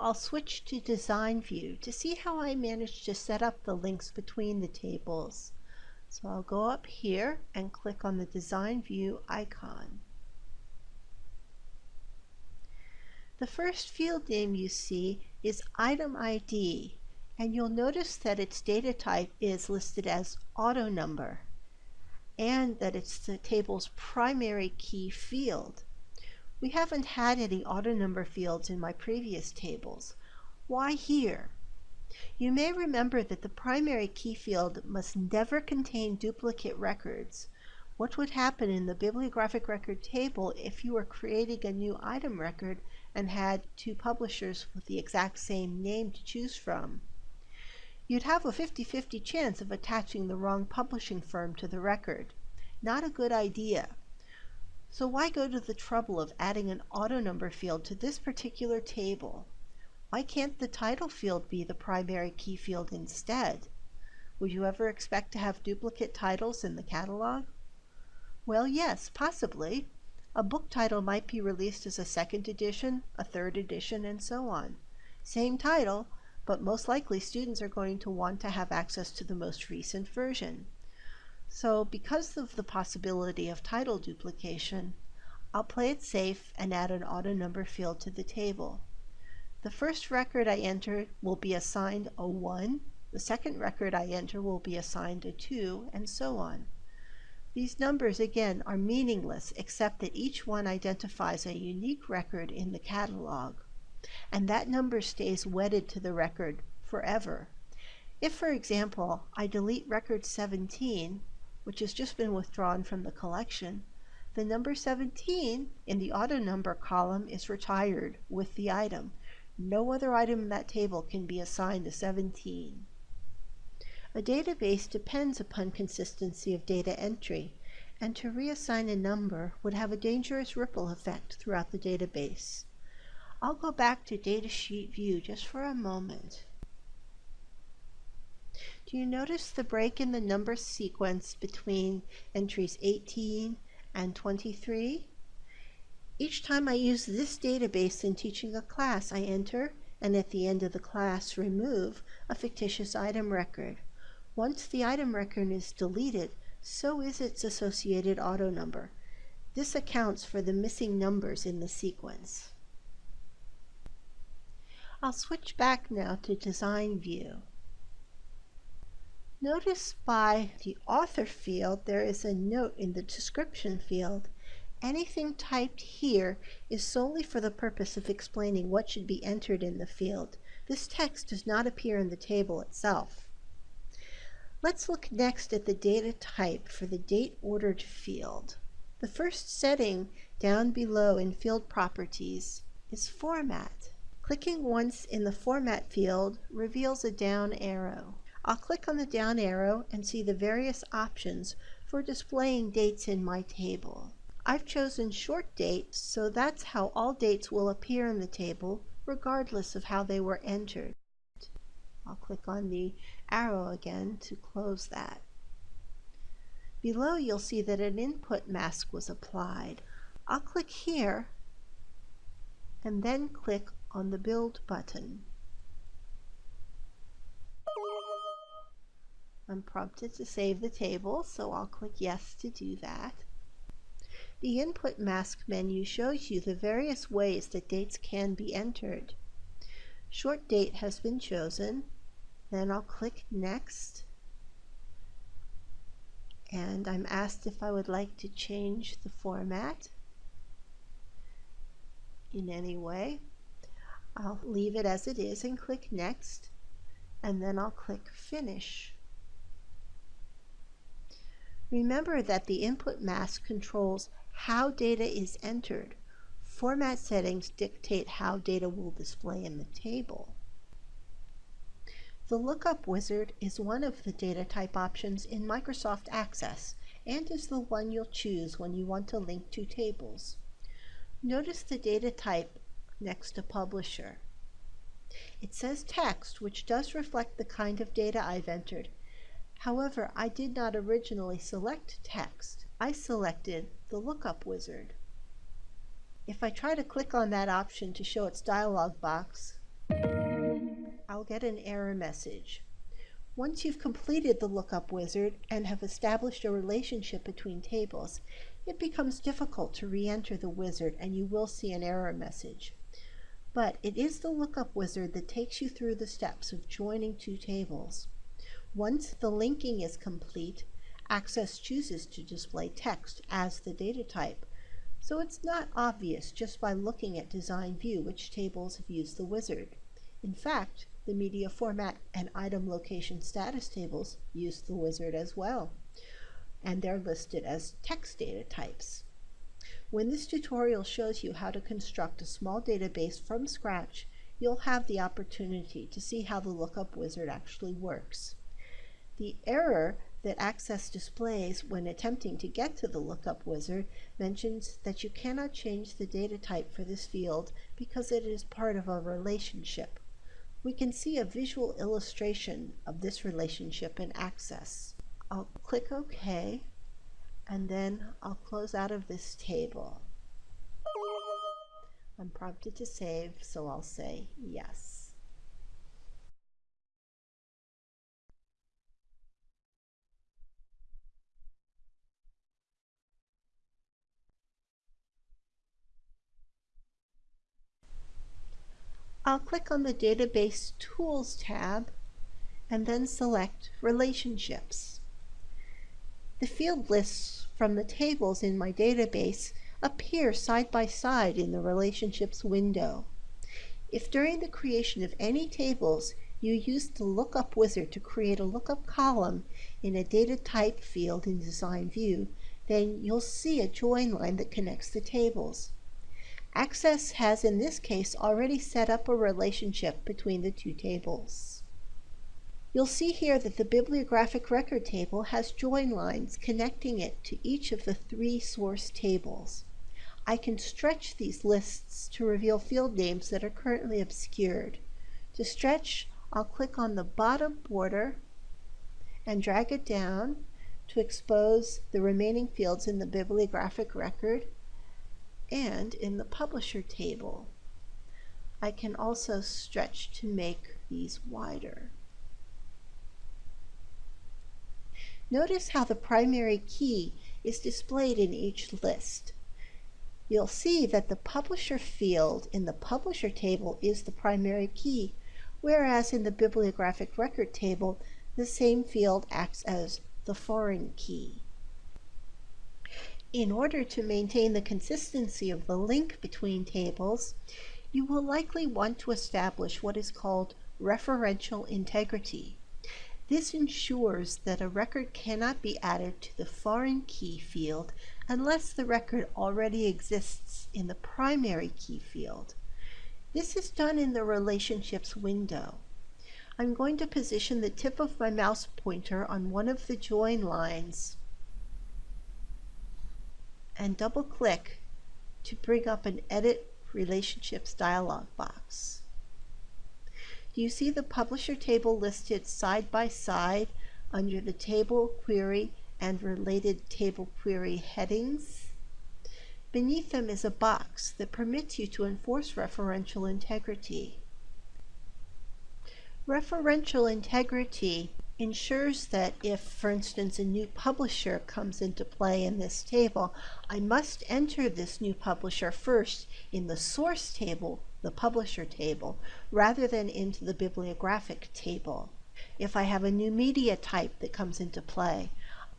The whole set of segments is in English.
I'll switch to design view to see how I managed to set up the links between the tables. So I'll go up here and click on the design view icon. The first field name you see is item ID and you'll notice that its data type is listed as auto number and that it's the table's primary key field. We haven't had any auto number fields in my previous tables. Why here? You may remember that the primary key field must never contain duplicate records. What would happen in the bibliographic record table if you were creating a new item record and had two publishers with the exact same name to choose from? You'd have a 50-50 chance of attaching the wrong publishing firm to the record. Not a good idea. So why go to the trouble of adding an auto number field to this particular table? Why can't the title field be the primary key field instead? Would you ever expect to have duplicate titles in the catalog? Well, yes, possibly. A book title might be released as a second edition, a third edition, and so on. Same title, but most likely students are going to want to have access to the most recent version. So because of the possibility of title duplication, I'll play it safe and add an auto number field to the table. The first record I enter will be assigned a 1, the second record I enter will be assigned a 2, and so on. These numbers again are meaningless except that each one identifies a unique record in the catalog, and that number stays wedded to the record forever. If, for example, I delete record 17, which has just been withdrawn from the collection, the number 17 in the auto number column is retired with the item. No other item in that table can be assigned a 17. A database depends upon consistency of data entry, and to reassign a number would have a dangerous ripple effect throughout the database. I'll go back to datasheet view just for a moment. Do you notice the break in the number sequence between entries 18 and 23? Each time I use this database in teaching a class, I enter, and at the end of the class remove, a fictitious item record. Once the item record is deleted, so is its associated auto number. This accounts for the missing numbers in the sequence. I'll switch back now to Design View. Notice by the author field there is a note in the description field. Anything typed here is solely for the purpose of explaining what should be entered in the field. This text does not appear in the table itself. Let's look next at the data type for the date ordered field. The first setting down below in field properties is format. Clicking once in the format field reveals a down arrow. I'll click on the down arrow and see the various options for displaying dates in my table. I've chosen short dates, so that's how all dates will appear in the table, regardless of how they were entered. I'll click on the arrow again to close that. Below you'll see that an input mask was applied. I'll click here and then click on the Build button. I'm prompted to save the table, so I'll click Yes to do that. The Input Mask menu shows you the various ways that dates can be entered. Short date has been chosen. Then I'll click Next. And I'm asked if I would like to change the format in any way. I'll leave it as it is and click Next. And then I'll click Finish. Remember that the input mask controls how data is entered. Format settings dictate how data will display in the table. The Lookup Wizard is one of the data type options in Microsoft Access and is the one you'll choose when you want to link two tables. Notice the data type next to Publisher. It says text, which does reflect the kind of data I've entered, However, I did not originally select text. I selected the lookup wizard. If I try to click on that option to show its dialog box, I'll get an error message. Once you've completed the lookup wizard and have established a relationship between tables, it becomes difficult to re-enter the wizard and you will see an error message. But it is the lookup wizard that takes you through the steps of joining two tables. Once the linking is complete, Access chooses to display text as the data type, so it's not obvious just by looking at Design View which tables have used the wizard. In fact, the media format and item location status tables use the wizard as well, and they're listed as text data types. When this tutorial shows you how to construct a small database from scratch, you'll have the opportunity to see how the lookup wizard actually works. The error that Access displays when attempting to get to the lookup wizard mentions that you cannot change the data type for this field because it is part of a relationship. We can see a visual illustration of this relationship in Access. I'll click OK and then I'll close out of this table. I'm prompted to save, so I'll say yes. I'll click on the Database Tools tab and then select Relationships. The field lists from the tables in my database appear side by side in the Relationships window. If during the creation of any tables you use the Lookup Wizard to create a lookup column in a data type field in Design View, then you'll see a join line that connects the tables. Access has in this case already set up a relationship between the two tables. You'll see here that the bibliographic record table has join lines connecting it to each of the three source tables. I can stretch these lists to reveal field names that are currently obscured. To stretch, I'll click on the bottom border and drag it down to expose the remaining fields in the bibliographic record and in the publisher table. I can also stretch to make these wider. Notice how the primary key is displayed in each list. You'll see that the publisher field in the publisher table is the primary key, whereas in the bibliographic record table, the same field acts as the foreign key. In order to maintain the consistency of the link between tables, you will likely want to establish what is called referential integrity. This ensures that a record cannot be added to the foreign key field unless the record already exists in the primary key field. This is done in the Relationships window. I'm going to position the tip of my mouse pointer on one of the join lines and double click to bring up an Edit Relationships dialog box. Do you see the publisher table listed side by side under the table query and related table query headings? Beneath them is a box that permits you to enforce referential integrity. Referential integrity ensures that if, for instance, a new publisher comes into play in this table, I must enter this new publisher first in the source table, the publisher table, rather than into the bibliographic table. If I have a new media type that comes into play,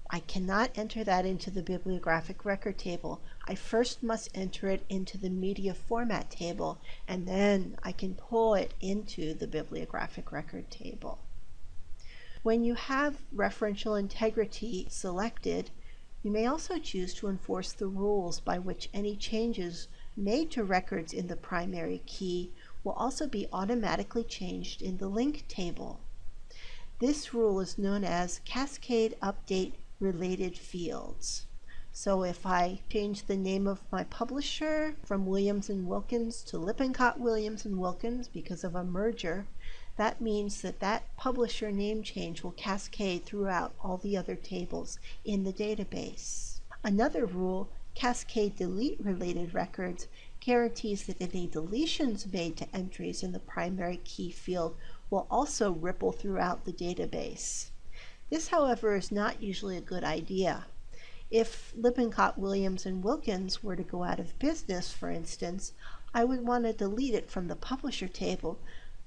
I cannot enter that into the bibliographic record table. I first must enter it into the media format table, and then I can pull it into the bibliographic record table. When you have referential integrity selected, you may also choose to enforce the rules by which any changes made to records in the primary key will also be automatically changed in the link table. This rule is known as Cascade Update Related Fields. So if I change the name of my publisher from Williams & Wilkins to Lippincott Williams & Wilkins because of a merger, that means that that publisher name change will cascade throughout all the other tables in the database. Another rule, cascade delete related records, guarantees that any deletions made to entries in the primary key field will also ripple throughout the database. This, however, is not usually a good idea. If Lippincott, Williams, and Wilkins were to go out of business, for instance, I would want to delete it from the publisher table,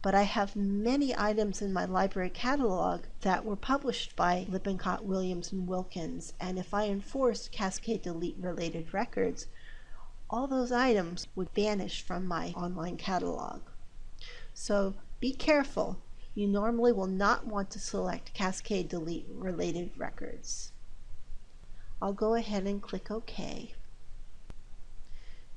but I have many items in my library catalog that were published by Lippincott, Williams, and Wilkins, and if I enforced Cascade Delete related records, all those items would vanish from my online catalog. So be careful. You normally will not want to select Cascade Delete related records. I'll go ahead and click OK.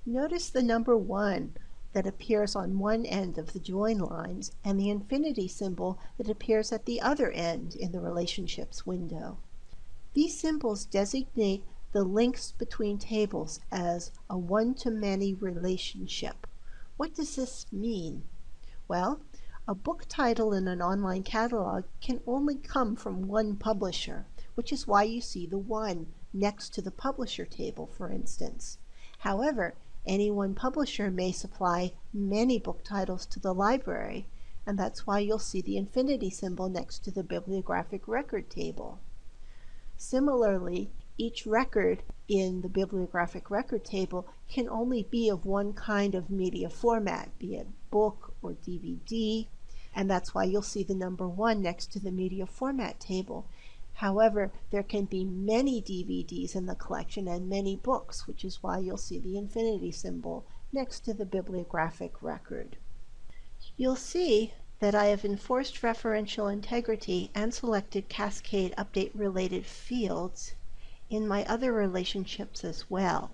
Notice the number 1 that appears on one end of the join lines and the infinity symbol that appears at the other end in the relationships window. These symbols designate the links between tables as a one-to-many relationship. What does this mean? Well, a book title in an online catalog can only come from one publisher, which is why you see the one next to the publisher table, for instance. However, any one publisher may supply many book titles to the library, and that's why you'll see the infinity symbol next to the bibliographic record table. Similarly, each record in the bibliographic record table can only be of one kind of media format, be it book or DVD, and that's why you'll see the number one next to the media format table. However, there can be many DVDs in the collection and many books, which is why you'll see the infinity symbol next to the bibliographic record. You'll see that I have enforced referential integrity and selected Cascade Update related fields in my other relationships as well.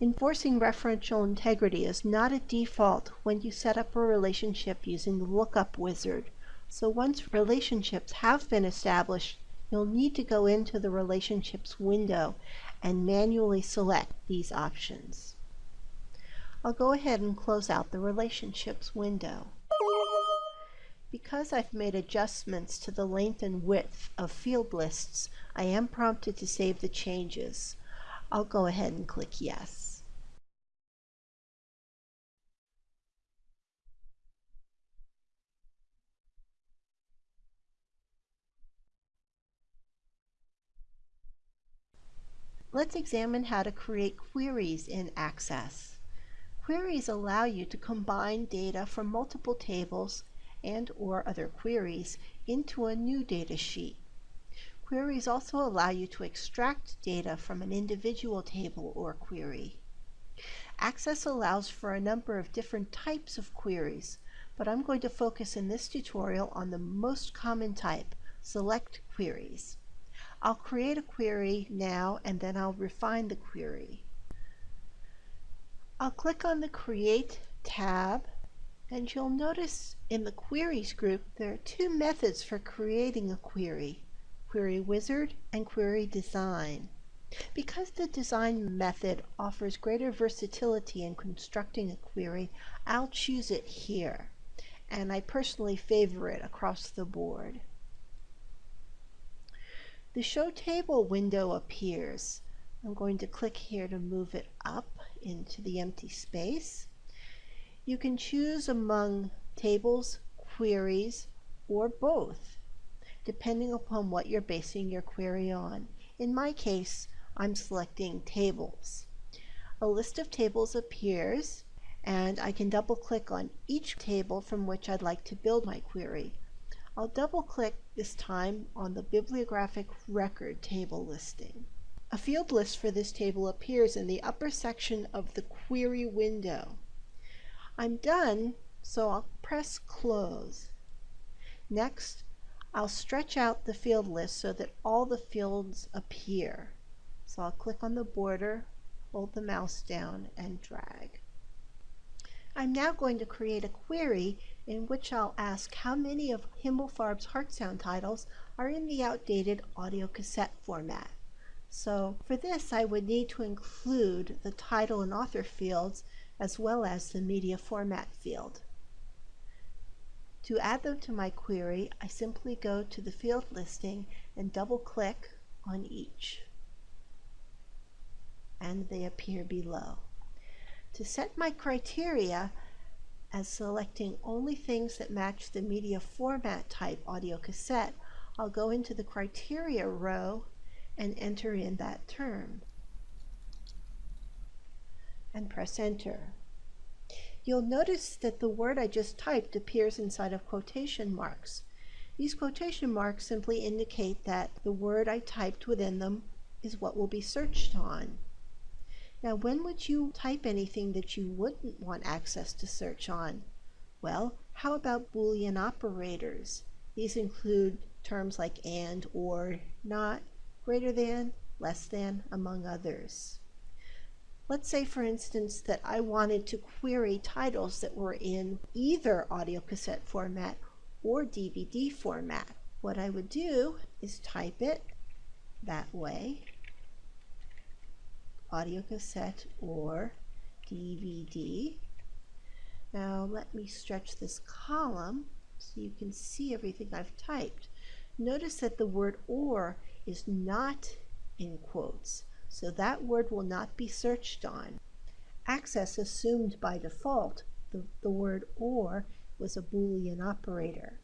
Enforcing referential integrity is not a default when you set up a relationship using the lookup wizard. So once relationships have been established, you'll need to go into the relationships window and manually select these options. I'll go ahead and close out the relationships window. Because I've made adjustments to the length and width of field lists, I am prompted to save the changes. I'll go ahead and click yes. Let's examine how to create queries in Access. Queries allow you to combine data from multiple tables and or other queries into a new data sheet. Queries also allow you to extract data from an individual table or query. Access allows for a number of different types of queries, but I'm going to focus in this tutorial on the most common type, select queries. I'll create a query now and then I'll refine the query. I'll click on the Create tab and you'll notice in the Queries group there are two methods for creating a query, Query Wizard and Query Design. Because the design method offers greater versatility in constructing a query, I'll choose it here, and I personally favor it across the board. The Show Table window appears. I'm going to click here to move it up into the empty space. You can choose among tables, queries, or both, depending upon what you're basing your query on. In my case, I'm selecting tables. A list of tables appears, and I can double click on each table from which I'd like to build my query. I'll double click this time on the bibliographic record table listing. A field list for this table appears in the upper section of the query window. I'm done, so I'll press close. Next, I'll stretch out the field list so that all the fields appear. So I'll click on the border, hold the mouse down, and drag. I'm now going to create a query in which I'll ask how many of Himmelfarb's Heartsound titles are in the outdated audio cassette format. So for this I would need to include the title and author fields as well as the media format field. To add them to my query, I simply go to the field listing and double click on each and they appear below. To set my criteria as selecting only things that match the media format type audio cassette, I'll go into the criteria row and enter in that term and press enter. You'll notice that the word I just typed appears inside of quotation marks. These quotation marks simply indicate that the word I typed within them is what will be searched on. Now, when would you type anything that you wouldn't want access to search on? Well, how about Boolean operators? These include terms like and, or, not, greater than, less than, among others. Let's say, for instance, that I wanted to query titles that were in either audio cassette format or DVD format. What I would do is type it that way, audio cassette or DVD. Now let me stretch this column so you can see everything I've typed. Notice that the word or is not in quotes. So that word will not be searched on. Access assumed by default the, the word or was a Boolean operator.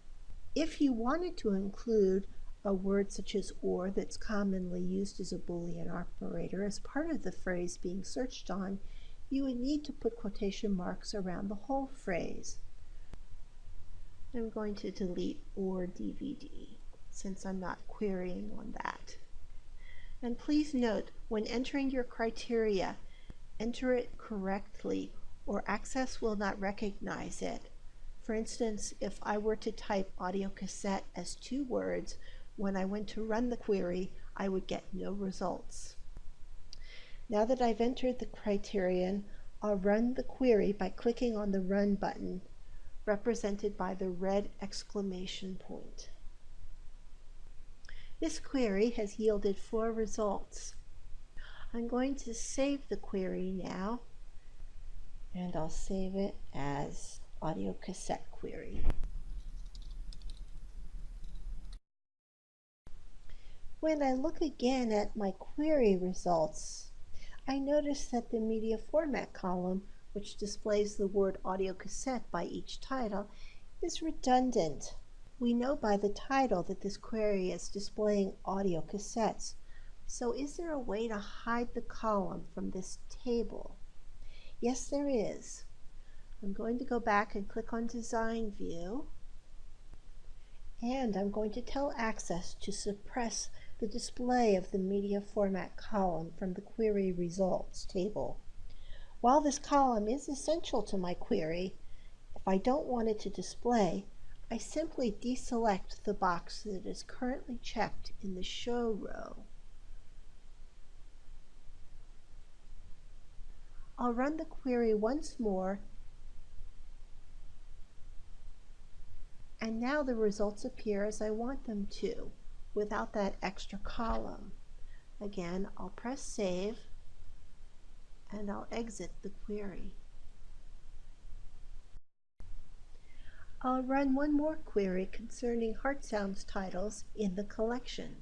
If you wanted to include a word such as or that's commonly used as a Boolean operator as part of the phrase being searched on, you would need to put quotation marks around the whole phrase. I'm going to delete or DVD since I'm not querying on that. And please note, when entering your criteria, enter it correctly or Access will not recognize it. For instance, if I were to type audio cassette as two words, when I went to run the query, I would get no results. Now that I've entered the criterion, I'll run the query by clicking on the Run button, represented by the red exclamation point. This query has yielded four results. I'm going to save the query now and I'll save it as audio cassette query. When I look again at my query results, I notice that the media format column, which displays the word audio cassette by each title, is redundant. We know by the title that this query is displaying audio cassettes. So is there a way to hide the column from this table? Yes, there is. I'm going to go back and click on Design View. And I'm going to tell Access to suppress the display of the media format column from the query results table. While this column is essential to my query, if I don't want it to display, I simply deselect the box that is currently checked in the Show row. I'll run the query once more and now the results appear as I want them to without that extra column. Again, I'll press save and I'll exit the query. I'll run one more query concerning Heart Sounds titles in the collection.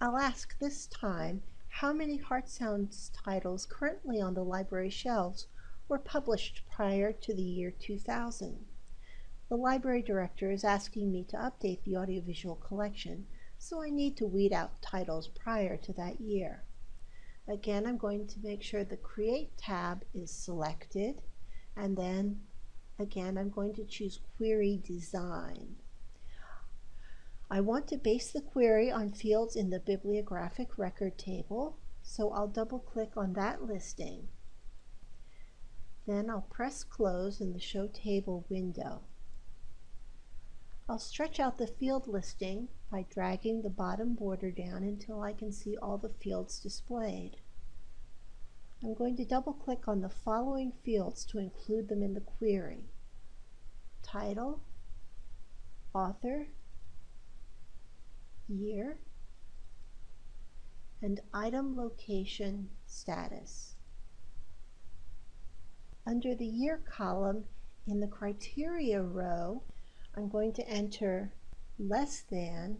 I'll ask this time how many Heart Sounds titles currently on the library shelves were published prior to the year 2000. The library director is asking me to update the audiovisual collection, so I need to weed out titles prior to that year. Again, I'm going to make sure the Create tab is selected, and then Again, I'm going to choose Query Design. I want to base the query on fields in the bibliographic record table, so I'll double click on that listing. Then I'll press close in the Show Table window. I'll stretch out the field listing by dragging the bottom border down until I can see all the fields displayed. I'm going to double click on the following fields to include them in the query. Title, author, year, and item location status. Under the year column in the criteria row, I'm going to enter less than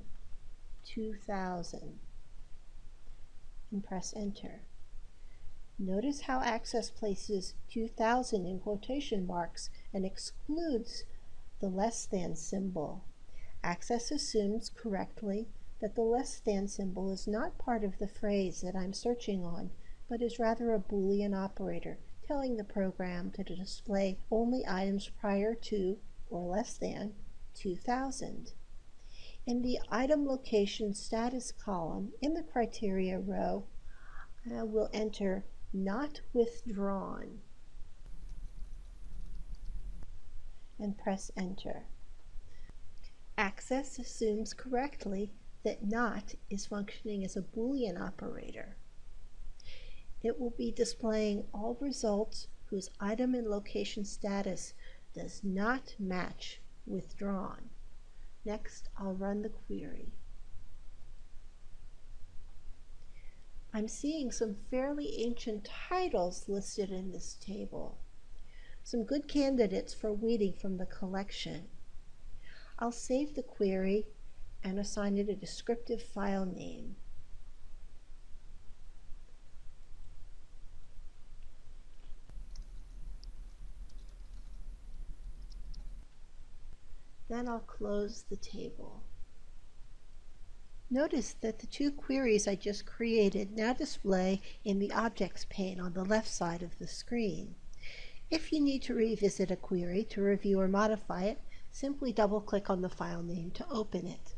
2000 and press enter. Notice how Access places 2000 in quotation marks and excludes the less than symbol. Access assumes correctly that the less than symbol is not part of the phrase that I'm searching on, but is rather a Boolean operator, telling the program to display only items prior to or less than 2000. In the item location status column in the criteria row, I will enter not withdrawn and press enter. Access assumes correctly that not is functioning as a Boolean operator. It will be displaying all results whose item and location status does not match withdrawn. Next, I'll run the query. I'm seeing some fairly ancient titles listed in this table. Some good candidates for weeding from the collection. I'll save the query and assign it a descriptive file name. Then I'll close the table. Notice that the two queries I just created now display in the Objects pane on the left side of the screen. If you need to revisit a query to review or modify it, simply double-click on the file name to open it.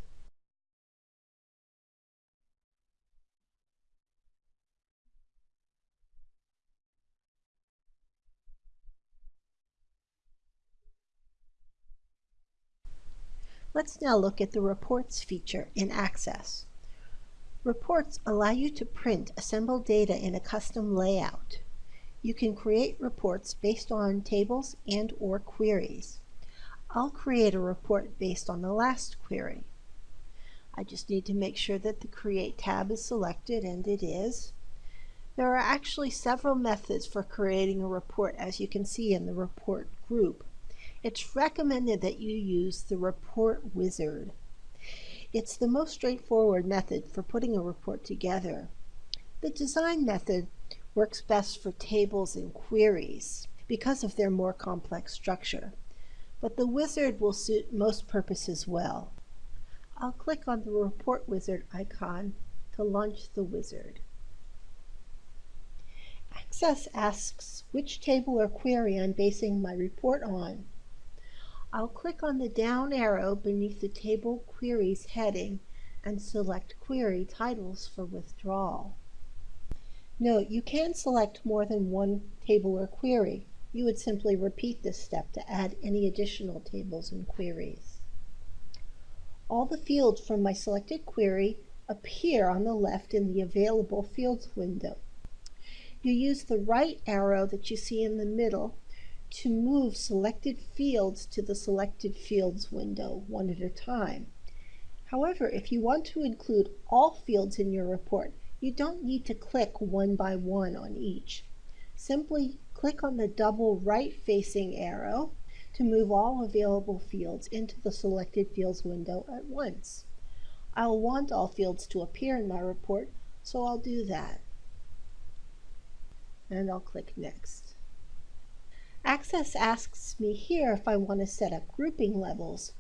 Let's now look at the Reports feature in Access. Reports allow you to print assembled data in a custom layout. You can create reports based on tables and or queries. I'll create a report based on the last query. I just need to make sure that the Create tab is selected, and it is. There are actually several methods for creating a report, as you can see in the Report group. It's recommended that you use the report wizard. It's the most straightforward method for putting a report together. The design method works best for tables and queries because of their more complex structure, but the wizard will suit most purposes well. I'll click on the report wizard icon to launch the wizard. Access asks which table or query I'm basing my report on. I'll click on the down arrow beneath the Table Queries heading and select Query Titles for withdrawal. Note, you can select more than one table or query. You would simply repeat this step to add any additional tables and queries. All the fields from my selected query appear on the left in the Available Fields window. You use the right arrow that you see in the middle to move selected fields to the Selected Fields window one at a time. However, if you want to include all fields in your report, you don't need to click one by one on each. Simply click on the double right-facing arrow to move all available fields into the Selected Fields window at once. I'll want all fields to appear in my report, so I'll do that. And I'll click Next. Access asks me here if I want to set up grouping levels.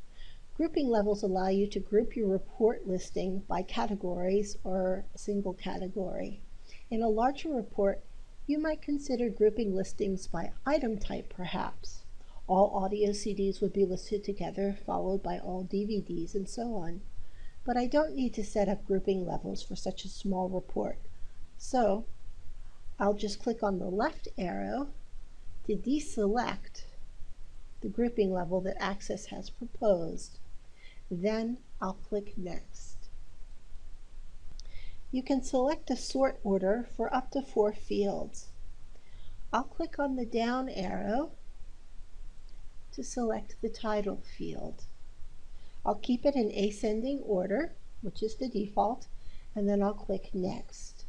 Grouping levels allow you to group your report listing by categories or a single category. In a larger report, you might consider grouping listings by item type perhaps. All audio CDs would be listed together, followed by all DVDs and so on. But I don't need to set up grouping levels for such a small report. So I'll just click on the left arrow to deselect the grouping level that Access has proposed. Then I'll click Next. You can select a sort order for up to four fields. I'll click on the down arrow to select the title field. I'll keep it in ascending order, which is the default, and then I'll click Next.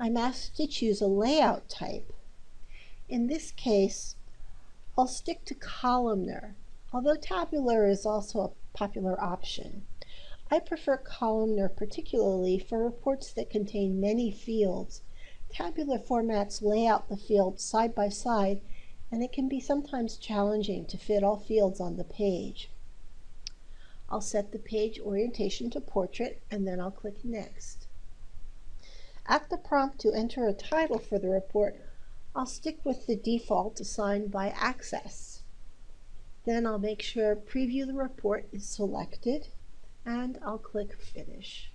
I'm asked to choose a layout type. In this case, I'll stick to columnar, although tabular is also a popular option. I prefer columnar particularly for reports that contain many fields, Tabular formats lay out the fields side by side and it can be sometimes challenging to fit all fields on the page. I'll set the page orientation to portrait and then I'll click next. At the prompt to enter a title for the report, I'll stick with the default assigned by Access. Then I'll make sure Preview the Report is selected and I'll click Finish.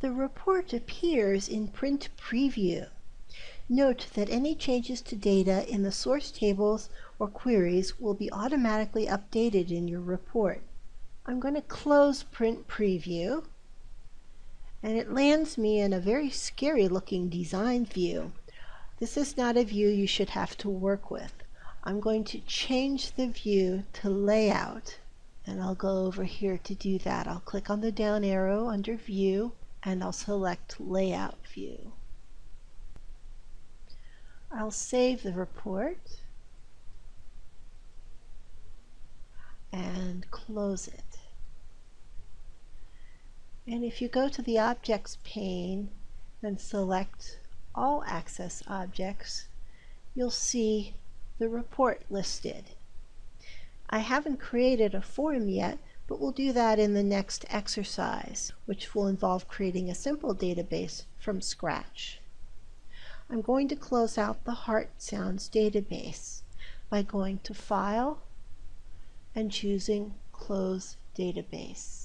The report appears in Print Preview. Note that any changes to data in the source tables or queries will be automatically updated in your report. I'm going to close Print Preview and it lands me in a very scary looking design view. This is not a view you should have to work with. I'm going to change the view to layout and I'll go over here to do that. I'll click on the down arrow under view and I'll select layout view. I'll save the report and close it. And if you go to the Objects pane and select All Access Objects, you'll see the report listed. I haven't created a form yet, but we'll do that in the next exercise, which will involve creating a simple database from scratch. I'm going to close out the Heart Sounds database by going to File and choosing Close Database.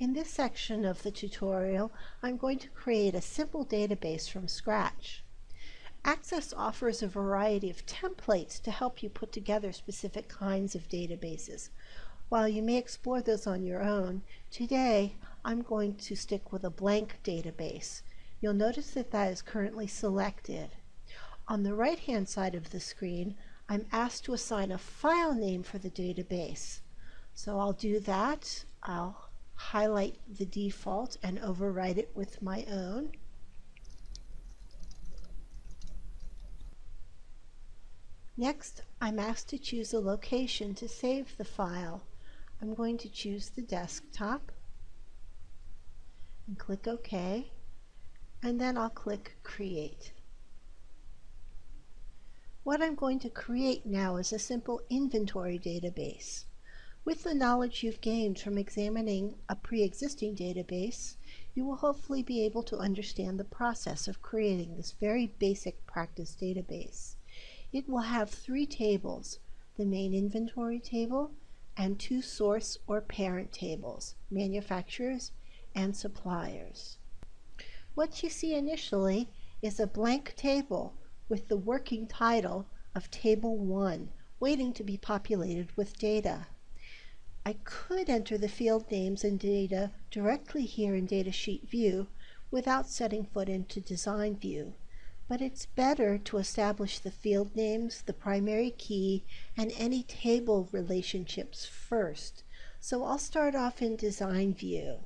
In this section of the tutorial, I'm going to create a simple database from scratch. Access offers a variety of templates to help you put together specific kinds of databases. While you may explore those on your own, today I'm going to stick with a blank database. You'll notice that that is currently selected. On the right hand side of the screen, I'm asked to assign a file name for the database. So I'll do that. I'll highlight the default and overwrite it with my own. Next, I'm asked to choose a location to save the file. I'm going to choose the desktop and click OK, and then I'll click Create. What I'm going to create now is a simple inventory database. With the knowledge you've gained from examining a pre-existing database, you will hopefully be able to understand the process of creating this very basic practice database. It will have three tables, the main inventory table and two source or parent tables, manufacturers and suppliers. What you see initially is a blank table with the working title of Table 1 waiting to be populated with data. I could enter the field names and data directly here in Datasheet View without setting foot into Design View, but it's better to establish the field names, the primary key, and any table relationships first. So I'll start off in Design View.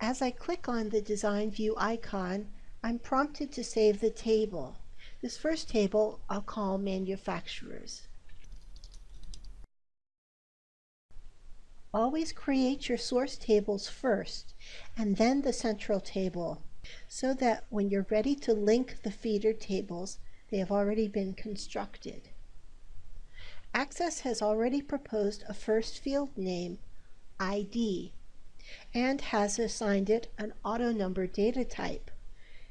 As I click on the Design View icon, I'm prompted to save the table. This first table I'll call Manufacturers. Always create your source tables first and then the central table so that when you're ready to link the feeder tables, they have already been constructed. Access has already proposed a first field name, ID, and has assigned it an auto-numbered data type.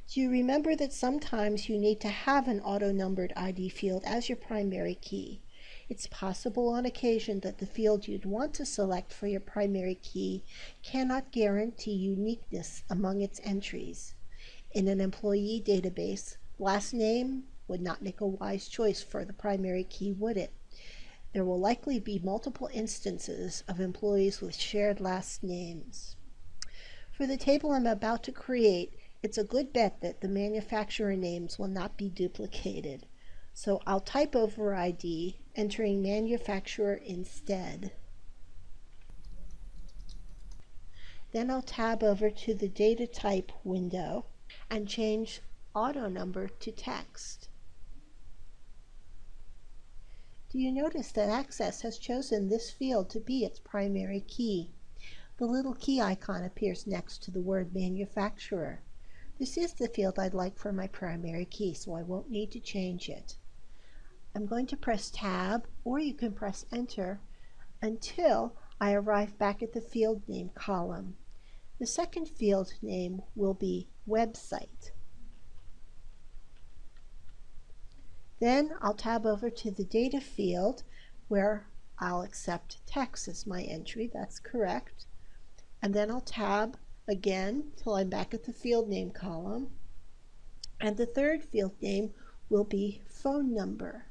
Do you remember that sometimes you need to have an auto-numbered ID field as your primary key? It's possible on occasion that the field you'd want to select for your primary key cannot guarantee uniqueness among its entries. In an employee database, last name would not make a wise choice for the primary key, would it? There will likely be multiple instances of employees with shared last names. For the table I'm about to create, it's a good bet that the manufacturer names will not be duplicated. So I'll type over ID, entering manufacturer instead. Then I'll tab over to the data type window and change auto number to text. Do you notice that Access has chosen this field to be its primary key? The little key icon appears next to the word manufacturer. This is the field I'd like for my primary key, so I won't need to change it. I'm going to press Tab, or you can press Enter, until I arrive back at the field name column. The second field name will be Website. Then I'll tab over to the Data field where I'll accept text as my entry, that's correct. And then I'll tab again till I'm back at the field name column. And the third field name will be phone number.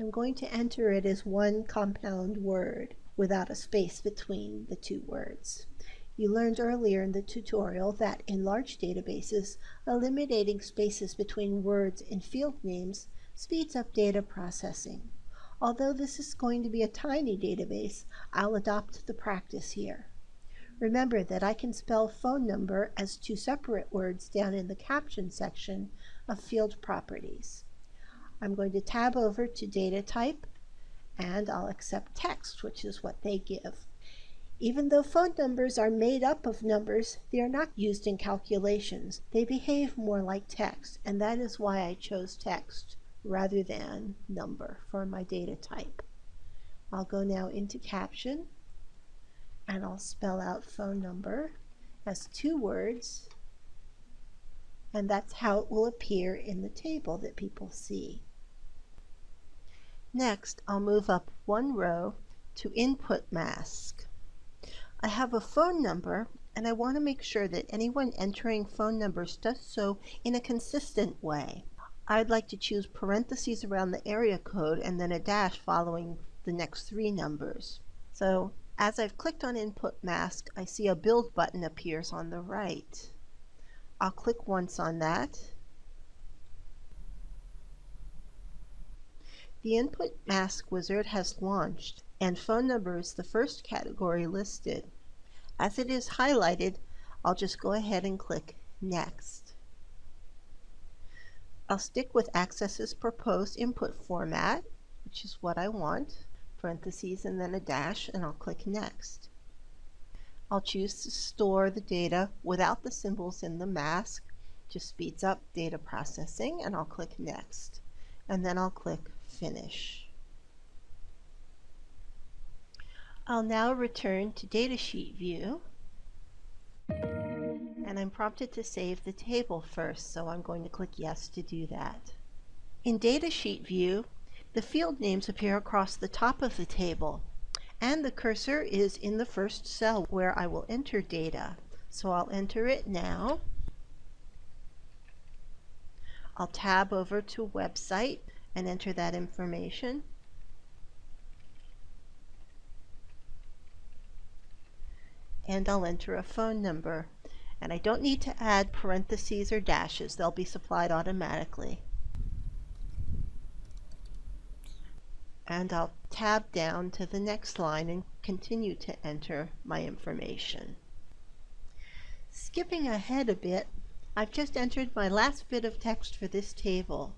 I'm going to enter it as one compound word without a space between the two words. You learned earlier in the tutorial that in large databases, eliminating spaces between words and field names speeds up data processing. Although this is going to be a tiny database, I'll adopt the practice here. Remember that I can spell phone number as two separate words down in the caption section of field properties. I'm going to tab over to data type and I'll accept text, which is what they give. Even though phone numbers are made up of numbers, they are not used in calculations. They behave more like text, and that is why I chose text rather than number for my data type. I'll go now into caption and I'll spell out phone number as two words and that's how it will appear in the table that people see. Next, I'll move up one row to input mask. I have a phone number and I want to make sure that anyone entering phone numbers does so in a consistent way. I'd like to choose parentheses around the area code and then a dash following the next three numbers. So as I've clicked on input mask, I see a build button appears on the right. I'll click once on that. The input mask wizard has launched and phone number is the first category listed. As it is highlighted, I'll just go ahead and click next. I'll stick with Access's proposed input format, which is what I want, parentheses and then a dash, and I'll click Next. I'll choose to store the data without the symbols in the mask, just speeds up data processing, and I'll click Next. And then I'll click Finish. I'll now return to Datasheet view and I'm prompted to save the table first, so I'm going to click Yes to do that. In Datasheet view, the field names appear across the top of the table, and the cursor is in the first cell where I will enter data. So I'll enter it now. I'll tab over to Website and enter that information. And I'll enter a phone number and I don't need to add parentheses or dashes. They'll be supplied automatically. And I'll tab down to the next line and continue to enter my information. Skipping ahead a bit, I've just entered my last bit of text for this table.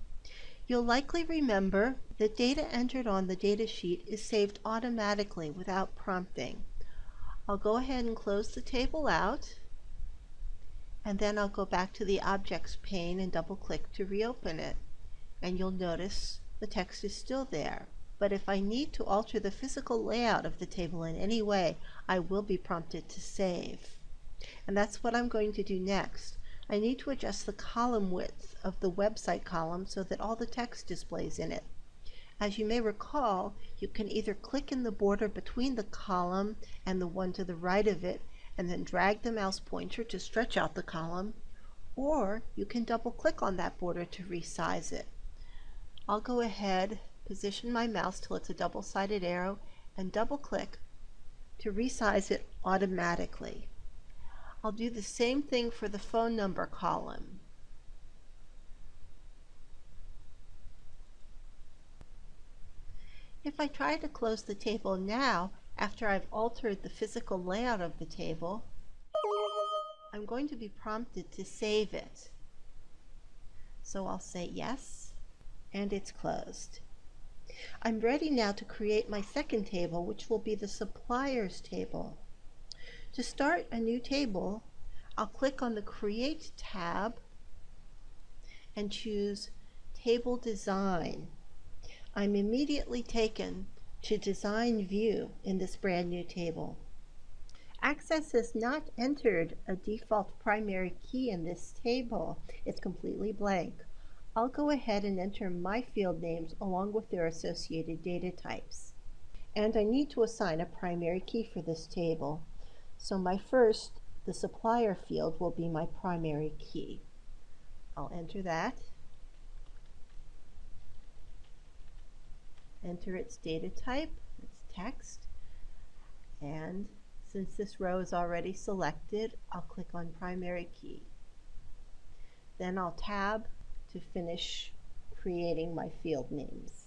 You'll likely remember that data entered on the data sheet is saved automatically without prompting. I'll go ahead and close the table out and then I'll go back to the objects pane and double click to reopen it. And you'll notice the text is still there. But if I need to alter the physical layout of the table in any way I will be prompted to save. And that's what I'm going to do next I need to adjust the column width of the website column so that all the text displays in it as you may recall, you can either click in the border between the column and the one to the right of it and then drag the mouse pointer to stretch out the column, or you can double click on that border to resize it. I'll go ahead, position my mouse till it's a double-sided arrow, and double click to resize it automatically. I'll do the same thing for the phone number column. If I try to close the table now, After I've altered the physical layout of the table, I'm going to be prompted to save it. So I'll say yes, and it's closed. I'm ready now to create my second table, which will be the suppliers table. To start a new table, I'll click on the Create tab and choose Table Design. I'm immediately taken to Design View in this brand new table. Access has not entered a default primary key in this table. It's completely blank. I'll go ahead and enter my field names along with their associated data types. And I need to assign a primary key for this table. So my first, the supplier field, will be my primary key. I'll enter that. Enter its data type, its text, and since this row is already selected, I'll click on primary key. Then I'll tab to finish creating my field names.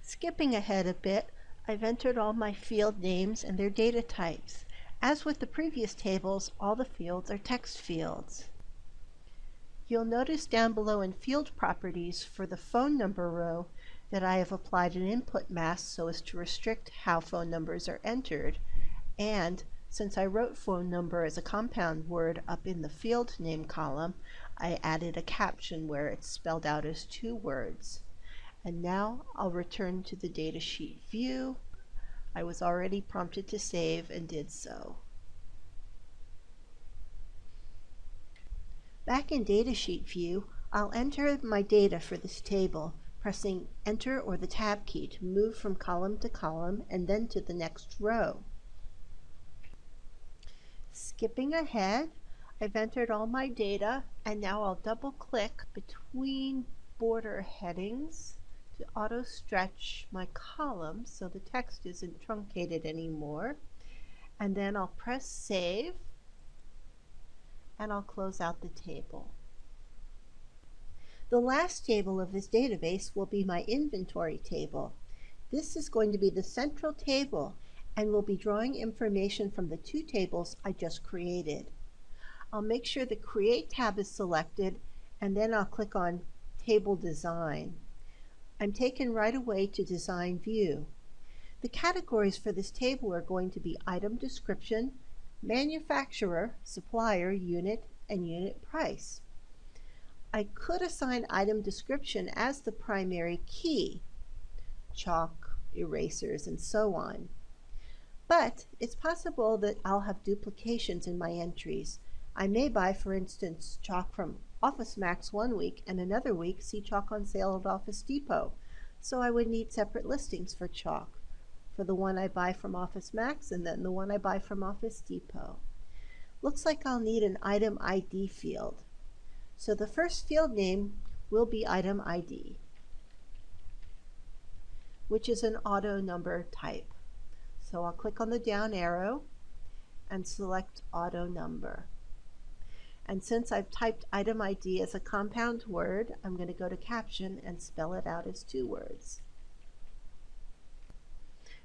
Skipping ahead a bit, I've entered all my field names and their data types. As with the previous tables, all the fields are text fields. You'll notice down below in Field Properties for the phone number row that I have applied an input mask so as to restrict how phone numbers are entered. And since I wrote phone number as a compound word up in the field name column, I added a caption where it's spelled out as two words. And now I'll return to the datasheet view. I was already prompted to save and did so. Back in datasheet view, I'll enter my data for this table, pressing enter or the tab key to move from column to column and then to the next row. Skipping ahead, I've entered all my data and now I'll double click between border headings to auto stretch my column so the text isn't truncated anymore. And then I'll press save and I'll close out the table. The last table of this database will be my inventory table. This is going to be the central table and we'll be drawing information from the two tables I just created. I'll make sure the Create tab is selected and then I'll click on Table Design. I'm taken right away to Design View. The categories for this table are going to be Item Description, Manufacturer, Supplier, Unit, and Unit Price. I could assign Item Description as the primary key, chalk, erasers, and so on. But it's possible that I'll have duplications in my entries, I may buy, for instance, chalk from Office Max one week and another week see chalk on sale at Office Depot. So I would need separate listings for chalk for the one I buy from Office Max and then the one I buy from Office Depot. Looks like I'll need an item ID field. So the first field name will be item ID, which is an auto number type. So I'll click on the down arrow and select auto number. And since I've typed item ID as a compound word, I'm going to go to caption and spell it out as two words.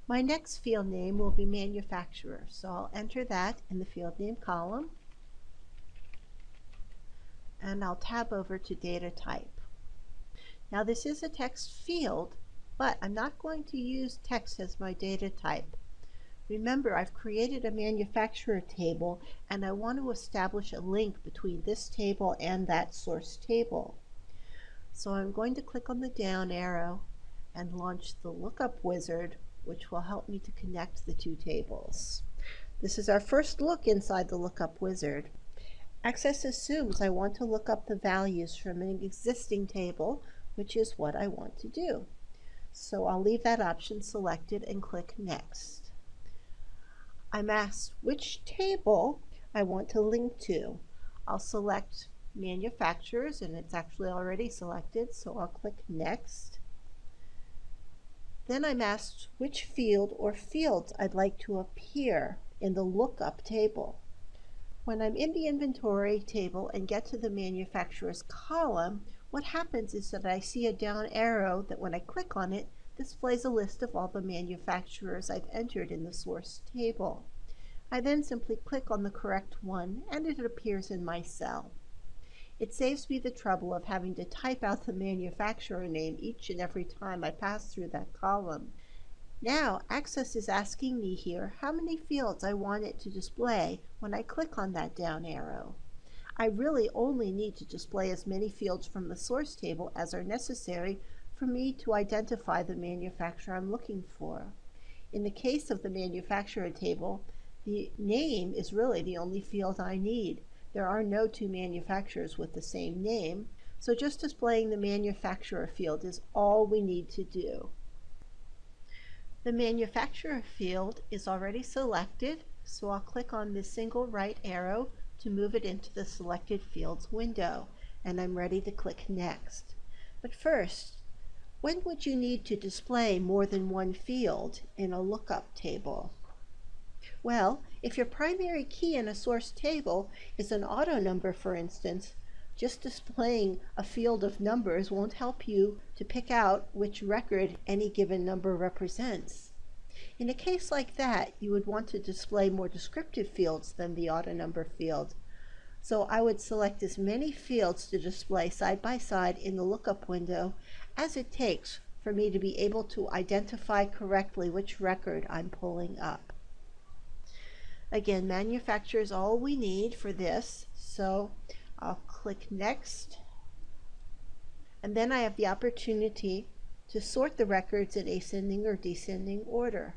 My next field name will be manufacturer, so I'll enter that in the field name column. And I'll tab over to data type. Now this is a text field, but I'm not going to use text as my data type. Remember, I've created a manufacturer table and I want to establish a link between this table and that source table. So I'm going to click on the down arrow and launch the lookup wizard, which will help me to connect the two tables. This is our first look inside the lookup wizard. Access assumes I want to look up the values from an existing table, which is what I want to do. So I'll leave that option selected and click Next. I'm asked which table I want to link to. I'll select manufacturers and it's actually already selected so I'll click next. Then I'm asked which field or fields I'd like to appear in the lookup table. When I'm in the inventory table and get to the manufacturer's column, what happens is that I see a down arrow that when I click on it, displays a list of all the manufacturers I've entered in the source table. I then simply click on the correct one and it appears in my cell. It saves me the trouble of having to type out the manufacturer name each and every time I pass through that column. Now, Access is asking me here how many fields I want it to display when I click on that down arrow. I really only need to display as many fields from the source table as are necessary for me to identify the manufacturer I'm looking for. In the case of the manufacturer table, the name is really the only field I need. There are no two manufacturers with the same name, so just displaying the manufacturer field is all we need to do. The manufacturer field is already selected, so I'll click on the single right arrow to move it into the selected fields window, and I'm ready to click next. But first, when would you need to display more than one field in a lookup table? Well, if your primary key in a source table is an auto number, for instance, just displaying a field of numbers won't help you to pick out which record any given number represents. In a case like that, you would want to display more descriptive fields than the auto number field. So I would select as many fields to display side by side in the lookup window as it takes for me to be able to identify correctly which record I'm pulling up. Again, manufacturer is all we need for this, so I'll click Next. And then I have the opportunity to sort the records in ascending or descending order.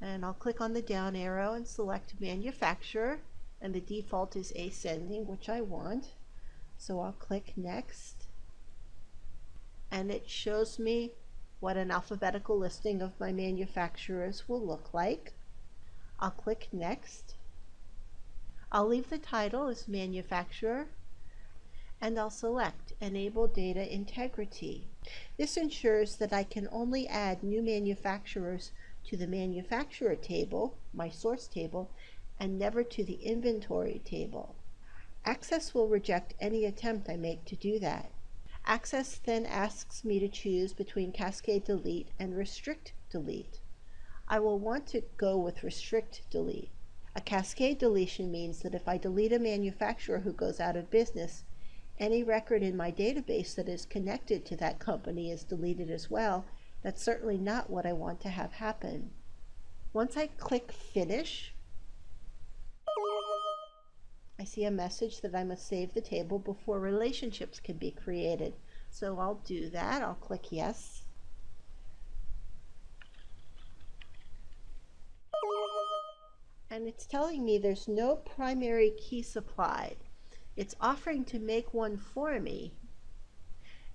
And I'll click on the down arrow and select Manufacturer, and the default is ascending, which I want. So I'll click Next and it shows me what an alphabetical listing of my manufacturers will look like. I'll click Next. I'll leave the title as Manufacturer and I'll select Enable Data Integrity. This ensures that I can only add new manufacturers to the manufacturer table, my source table, and never to the inventory table. Access will reject any attempt I make to do that. Access then asks me to choose between Cascade Delete and Restrict Delete. I will want to go with Restrict Delete. A cascade deletion means that if I delete a manufacturer who goes out of business, any record in my database that is connected to that company is deleted as well. That's certainly not what I want to have happen. Once I click Finish, I see a message that I must save the table before relationships can be created. So I'll do that. I'll click yes. And it's telling me there's no primary key supplied. It's offering to make one for me.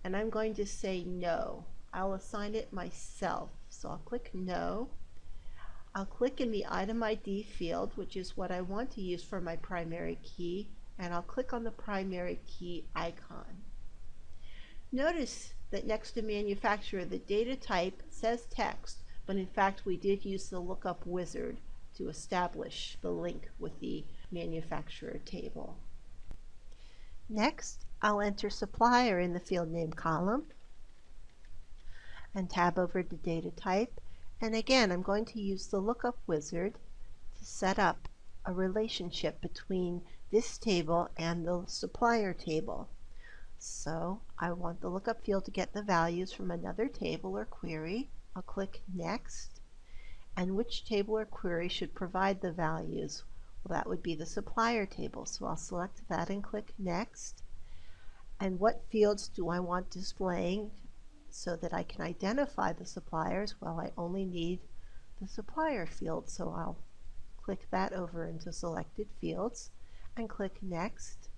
And I'm going to say no. I'll assign it myself. So I'll click no. I'll click in the item ID field, which is what I want to use for my primary key, and I'll click on the primary key icon. Notice that next to manufacturer, the data type says text, but in fact we did use the lookup wizard to establish the link with the manufacturer table. Next, I'll enter supplier in the field name column and tab over to data type and again, I'm going to use the lookup wizard to set up a relationship between this table and the supplier table. So I want the lookup field to get the values from another table or query. I'll click Next. And which table or query should provide the values? Well, that would be the supplier table. So I'll select that and click Next. And what fields do I want displaying so that I can identify the suppliers, well, I only need the supplier field. So I'll click that over into selected fields and click next.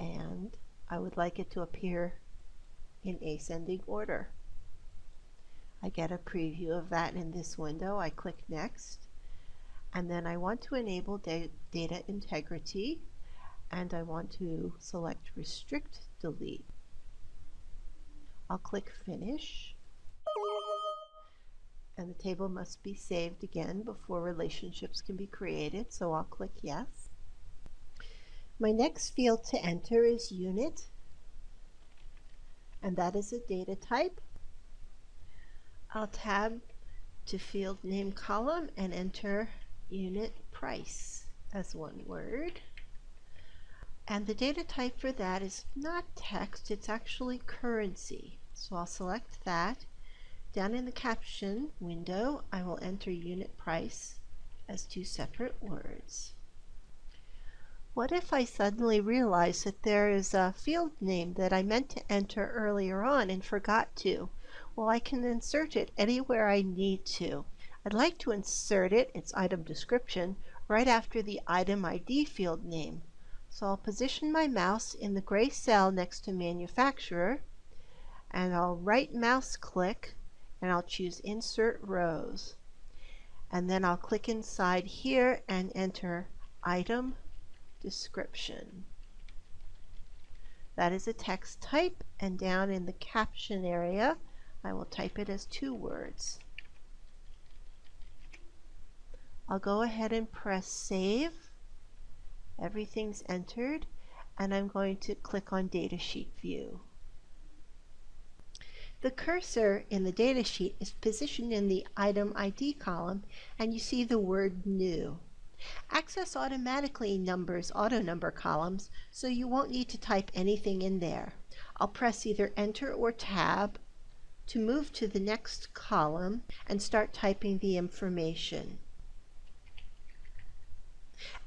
And I would like it to appear in ascending order. I get a preview of that in this window. I click next. And then I want to enable da data integrity and I want to select restrict delete. I'll click Finish. And the table must be saved again before relationships can be created, so I'll click Yes. My next field to enter is Unit, and that is a data type. I'll tab to field name column and enter unit price as one word. And the data type for that is not text, it's actually currency. So I'll select that. Down in the caption window, I will enter unit price as two separate words. What if I suddenly realize that there is a field name that I meant to enter earlier on and forgot to? Well, I can insert it anywhere I need to. I'd like to insert it, its item description, right after the item ID field name. So I'll position my mouse in the gray cell next to manufacturer and I'll right mouse click and I'll choose insert rows and then I'll click inside here and enter item description. That is a text type and down in the caption area I will type it as two words. I'll go ahead and press save everything's entered and I'm going to click on datasheet view. The cursor in the datasheet is positioned in the item ID column and you see the word new. Access automatically numbers auto number columns so you won't need to type anything in there. I'll press either enter or tab to move to the next column and start typing the information.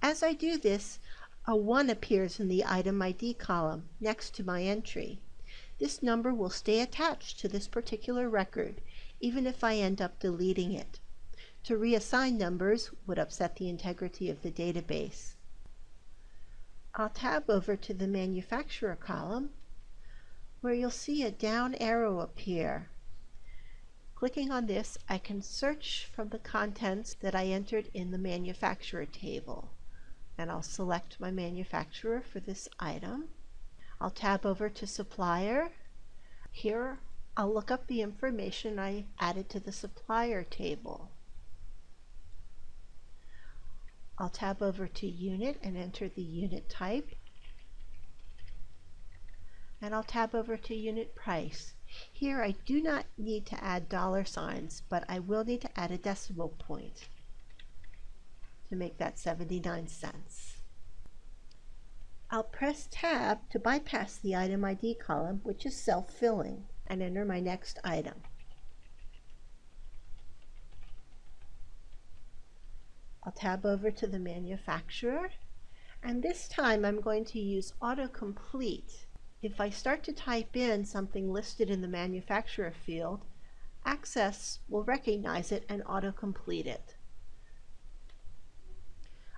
As I do this, a 1 appears in the item ID column next to my entry. This number will stay attached to this particular record, even if I end up deleting it. To reassign numbers would upset the integrity of the database. I'll tab over to the manufacturer column where you'll see a down arrow appear. Clicking on this, I can search from the contents that I entered in the manufacturer table and I'll select my manufacturer for this item. I'll tab over to supplier. Here I'll look up the information I added to the supplier table. I'll tab over to unit and enter the unit type. And I'll tab over to unit price. Here I do not need to add dollar signs, but I will need to add a decimal point to make that 79 cents. I'll press tab to bypass the item ID column, which is self-filling, and enter my next item. I'll tab over to the manufacturer, and this time I'm going to use autocomplete. If I start to type in something listed in the manufacturer field, Access will recognize it and autocomplete it.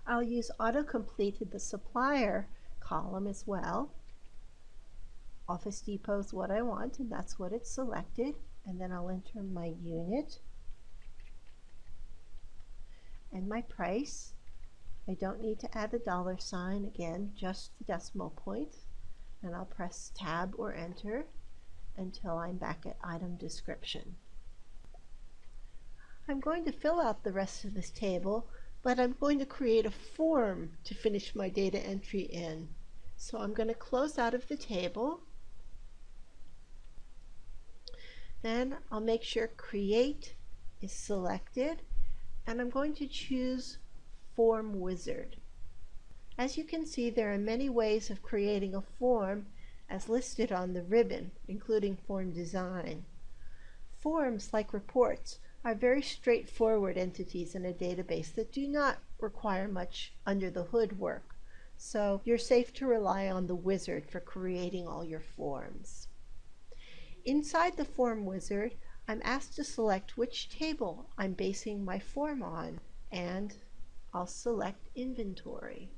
I'll use autocomplete in the supplier column as well. Office Depot is what I want and that's what it's selected and then I'll enter my unit and my price. I don't need to add the dollar sign again just the decimal point and I'll press tab or enter until I'm back at item description. I'm going to fill out the rest of this table but I'm going to create a form to finish my data entry in. So I'm going to close out of the table. Then I'll make sure create is selected and I'm going to choose form wizard. As you can see there are many ways of creating a form as listed on the ribbon including form design. Forms like reports are very straightforward entities in a database that do not require much under the hood work. So you're safe to rely on the wizard for creating all your forms. Inside the form wizard, I'm asked to select which table I'm basing my form on, and I'll select inventory.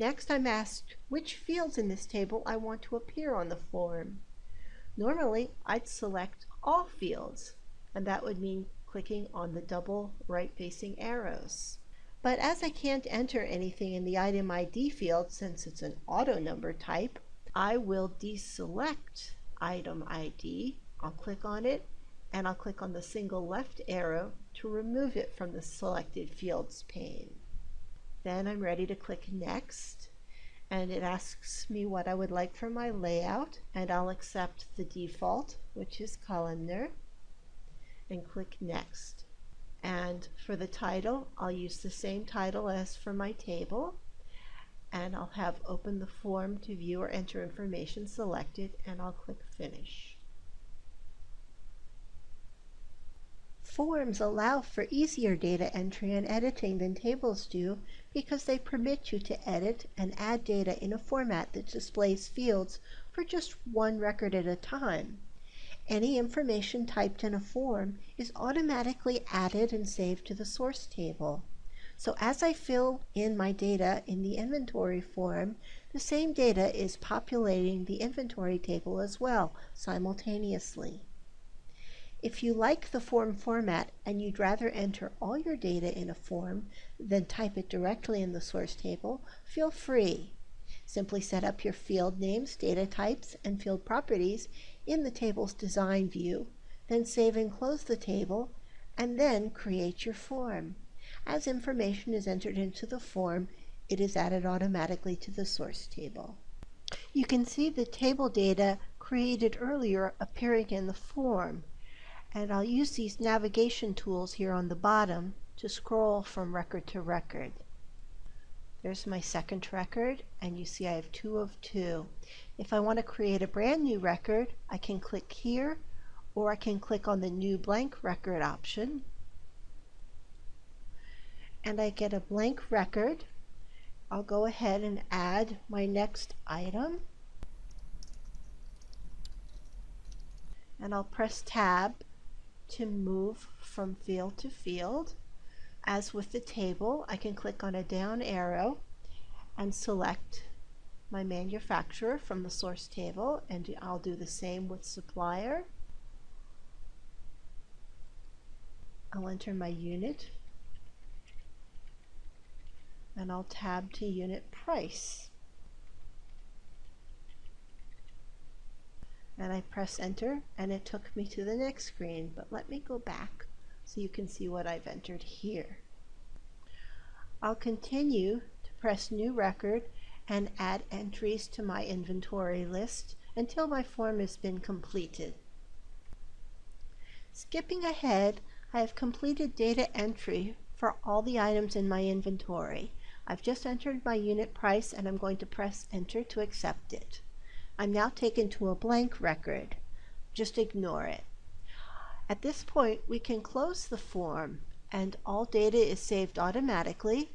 Next, I'm asked which fields in this table I want to appear on the form. Normally, I'd select all fields, and that would mean clicking on the double right-facing arrows. But as I can't enter anything in the item ID field since it's an auto number type, I will deselect item ID. I'll click on it and I'll click on the single left arrow to remove it from the selected fields pane. Then I'm ready to click next and it asks me what I would like for my layout and I'll accept the default which is columnar and click Next. And for the title, I'll use the same title as for my table. And I'll have Open the Form to View or Enter Information selected, and I'll click Finish. Forms allow for easier data entry and editing than tables do because they permit you to edit and add data in a format that displays fields for just one record at a time. Any information typed in a form is automatically added and saved to the source table. So as I fill in my data in the inventory form, the same data is populating the inventory table as well simultaneously. If you like the form format and you'd rather enter all your data in a form than type it directly in the source table, feel free. Simply set up your field names, data types, and field properties in the table's design view, then save and close the table, and then create your form. As information is entered into the form, it is added automatically to the source table. You can see the table data created earlier appearing in the form and I'll use these navigation tools here on the bottom to scroll from record to record. There's my second record and you see I have two of two. If I want to create a brand new record I can click here or I can click on the new blank record option and I get a blank record. I'll go ahead and add my next item and I'll press tab to move from field to field. As with the table, I can click on a down arrow and select my manufacturer from the source table and I'll do the same with supplier. I'll enter my unit and I'll tab to unit price. And I press enter and it took me to the next screen but let me go back so you can see what I've entered here. I'll continue to press new record and add entries to my inventory list until my form has been completed. Skipping ahead, I have completed data entry for all the items in my inventory. I've just entered my unit price and I'm going to press enter to accept it. I'm now taken to a blank record. Just ignore it. At this point, we can close the form and all data is saved automatically.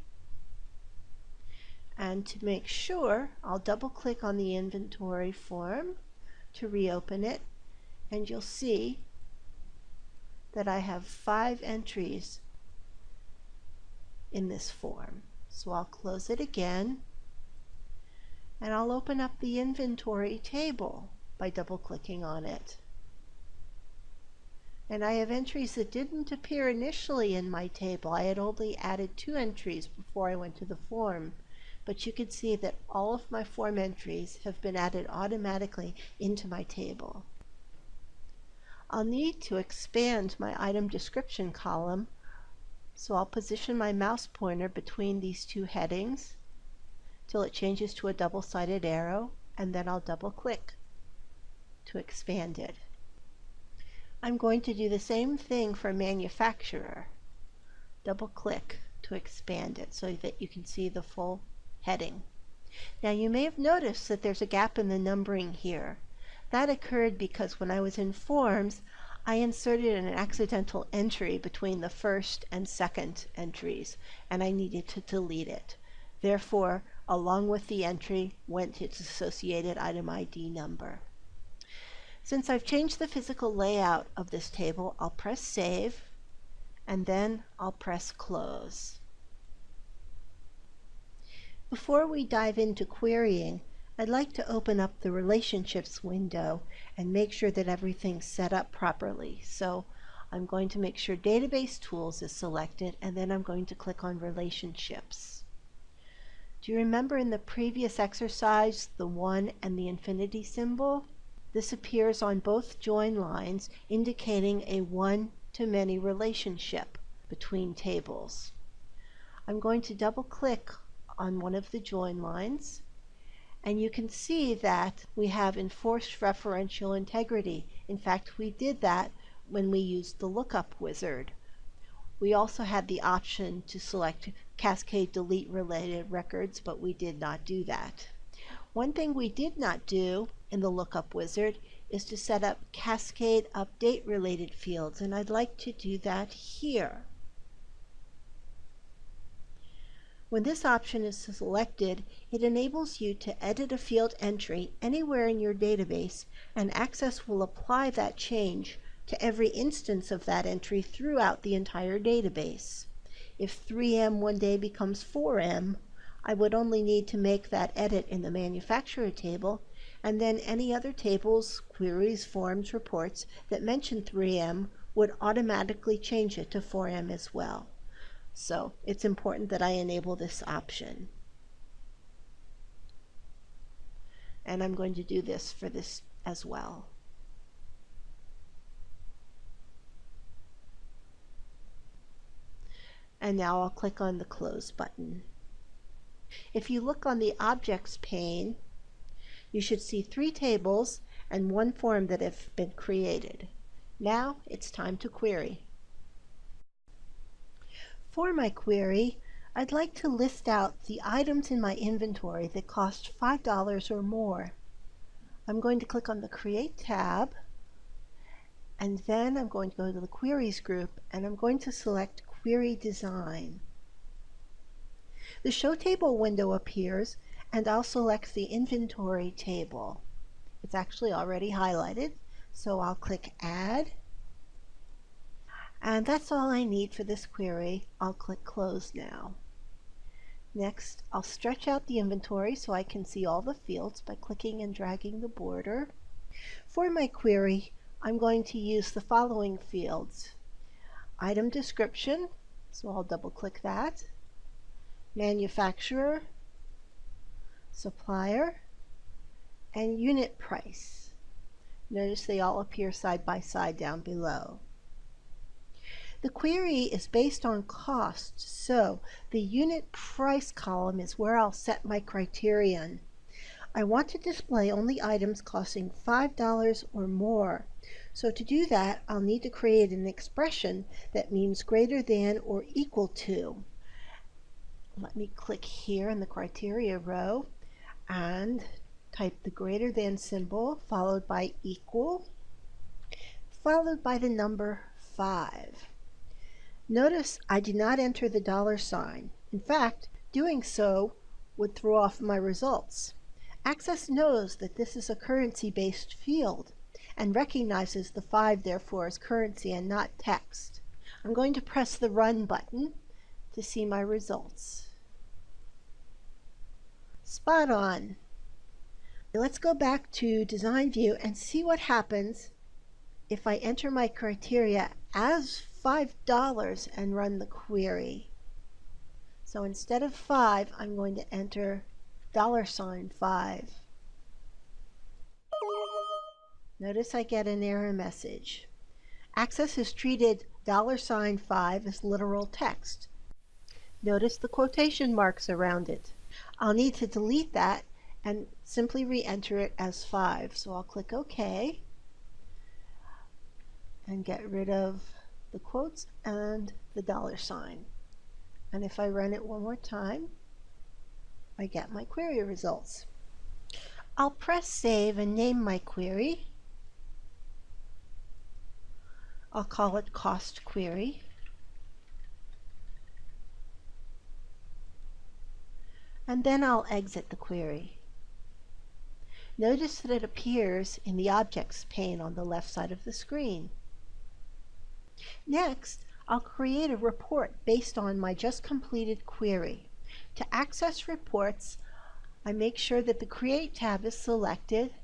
And to make sure, I'll double click on the inventory form to reopen it and you'll see that I have five entries in this form. So I'll close it again and I'll open up the inventory table by double clicking on it. And I have entries that didn't appear initially in my table. I had only added two entries before I went to the form. But you can see that all of my form entries have been added automatically into my table. I'll need to expand my item description column, so I'll position my mouse pointer between these two headings till it changes to a double-sided arrow and then I'll double click to expand it. I'm going to do the same thing for manufacturer. Double click to expand it so that you can see the full heading. Now you may have noticed that there's a gap in the numbering here. That occurred because when I was in forms I inserted an accidental entry between the first and second entries and I needed to delete it. Therefore along with the entry went its associated item ID number. Since I've changed the physical layout of this table, I'll press Save, and then I'll press Close. Before we dive into querying, I'd like to open up the Relationships window and make sure that everything's set up properly. So I'm going to make sure Database Tools is selected, and then I'm going to click on Relationships. Do you remember in the previous exercise the 1 and the infinity symbol? This appears on both join lines indicating a one-to-many relationship between tables. I'm going to double click on one of the join lines and you can see that we have enforced referential integrity. In fact, we did that when we used the lookup wizard. We also had the option to select cascade delete related records, but we did not do that. One thing we did not do in the lookup wizard is to set up cascade update related fields, and I'd like to do that here. When this option is selected, it enables you to edit a field entry anywhere in your database, and Access will apply that change to every instance of that entry throughout the entire database. If 3M one day becomes 4M, I would only need to make that edit in the manufacturer table, and then any other tables, queries, forms, reports that mention 3M would automatically change it to 4M as well. So it's important that I enable this option. And I'm going to do this for this as well. And now I'll click on the Close button. If you look on the Objects pane, you should see three tables and one form that have been created. Now it's time to query. For my query, I'd like to list out the items in my inventory that cost $5 or more. I'm going to click on the Create tab, and then I'm going to go to the Queries group, and I'm going to select Query Design. The Show Table window appears and I'll select the Inventory table. It's actually already highlighted, so I'll click Add. And that's all I need for this query. I'll click Close now. Next, I'll stretch out the inventory so I can see all the fields by clicking and dragging the border. For my query, I'm going to use the following fields item description, so I'll double click that, manufacturer, supplier, and unit price. Notice they all appear side by side down below. The query is based on cost, so the unit price column is where I'll set my criterion. I want to display only items costing $5 or more. So to do that, I'll need to create an expression that means greater than or equal to. Let me click here in the criteria row and type the greater than symbol followed by equal followed by the number 5. Notice I do not enter the dollar sign. In fact, doing so would throw off my results. Access knows that this is a currency-based field and recognizes the 5 therefore as currency and not text. I'm going to press the Run button to see my results. Spot on. Let's go back to Design View and see what happens if I enter my criteria as $5 and run the query. So instead of 5, I'm going to enter dollar sign 5. Notice I get an error message. Access has treated dollar sign 5 as literal text. Notice the quotation marks around it. I'll need to delete that and simply re-enter it as 5. So I'll click OK and get rid of the quotes and the dollar sign. And if I run it one more time, I get my query results. I'll press save and name my query. I'll call it cost query. And then I'll exit the query. Notice that it appears in the Objects pane on the left side of the screen. Next, I'll create a report based on my just completed query. To access reports, I make sure that the Create tab is selected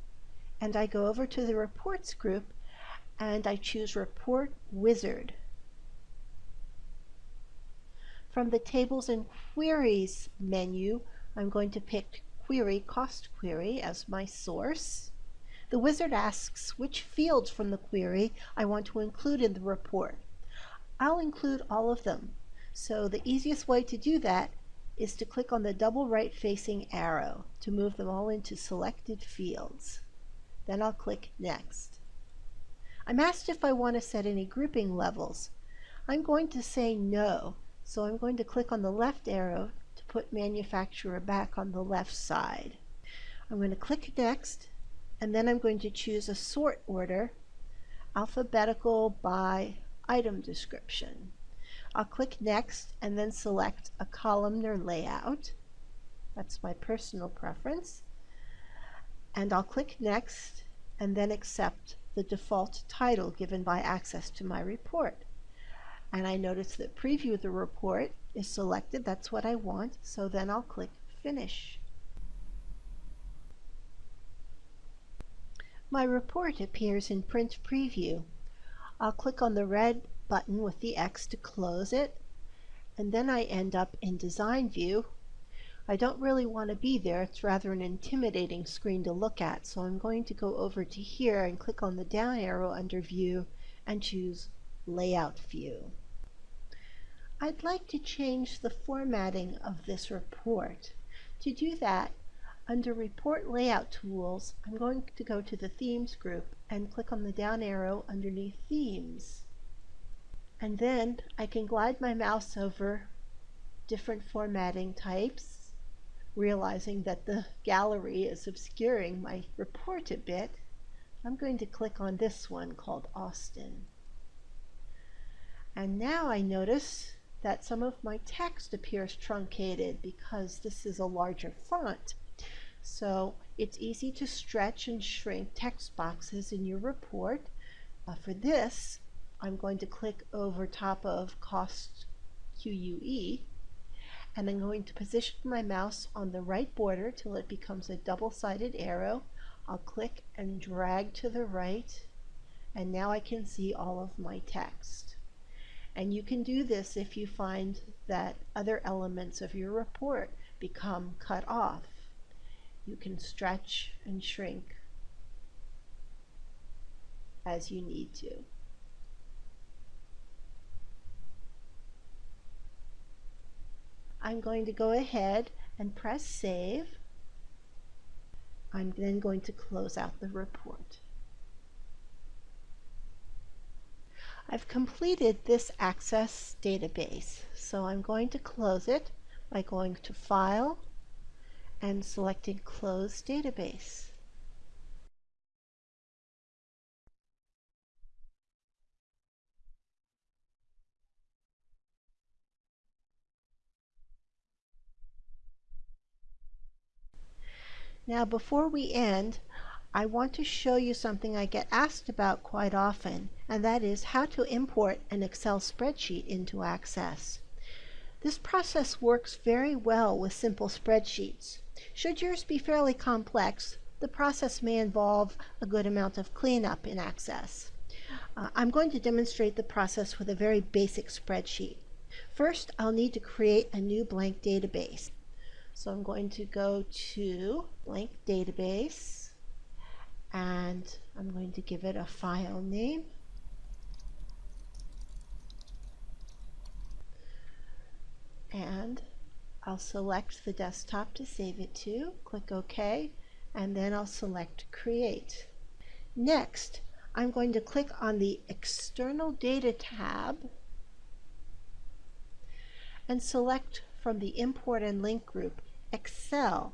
and I go over to the Reports group and I choose Report Wizard. From the Tables and Queries menu, I'm going to pick Query Cost Query as my source. The wizard asks which fields from the query I want to include in the report. I'll include all of them. So the easiest way to do that is to click on the double right facing arrow to move them all into selected fields. Then I'll click Next. I'm asked if I want to set any grouping levels. I'm going to say no, so I'm going to click on the left arrow to put manufacturer back on the left side. I'm going to click next, and then I'm going to choose a sort order, alphabetical by item description. I'll click next and then select a columnar layout. That's my personal preference. And I'll click next and then accept the default title given by access to my report. And I notice that preview the report is selected. That's what I want. So then I'll click finish. My report appears in print preview. I'll click on the red button with the X to close it, and then I end up in design view. I don't really want to be there, it's rather an intimidating screen to look at, so I'm going to go over to here and click on the down arrow under view and choose layout view. I'd like to change the formatting of this report. To do that, under Report Layout Tools, I'm going to go to the Themes group and click on the down arrow underneath Themes. And then I can glide my mouse over different formatting types, realizing that the gallery is obscuring my report a bit. I'm going to click on this one called Austin. And now I notice that some of my text appears truncated because this is a larger font. So it's easy to stretch and shrink text boxes in your report. Uh, for this, I'm going to click over top of cost QUE and I'm going to position my mouse on the right border till it becomes a double-sided arrow. I'll click and drag to the right and now I can see all of my text. And you can do this if you find that other elements of your report become cut off. You can stretch and shrink as you need to. I'm going to go ahead and press save. I'm then going to close out the report. I've completed this Access database, so I'm going to close it by going to File and selecting Close Database. Now before we end, I want to show you something I get asked about quite often, and that is how to import an Excel spreadsheet into Access. This process works very well with simple spreadsheets. Should yours be fairly complex, the process may involve a good amount of cleanup in Access. Uh, I'm going to demonstrate the process with a very basic spreadsheet. First, I'll need to create a new blank database. So I'm going to go to blank database and I'm going to give it a file name. And I'll select the desktop to save it to, click OK, and then I'll select Create. Next, I'm going to click on the External Data tab and select from the Import and Link group Excel.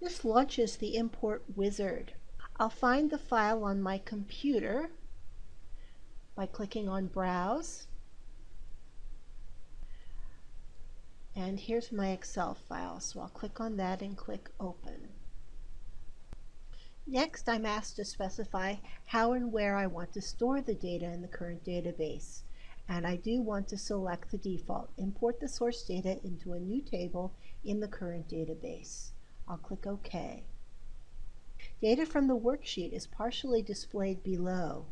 This launches the import wizard. I'll find the file on my computer by clicking on Browse. And here's my Excel file, so I'll click on that and click Open. Next, I'm asked to specify how and where I want to store the data in the current database and I do want to select the default, import the source data into a new table in the current database. I'll click OK. Data from the worksheet is partially displayed below.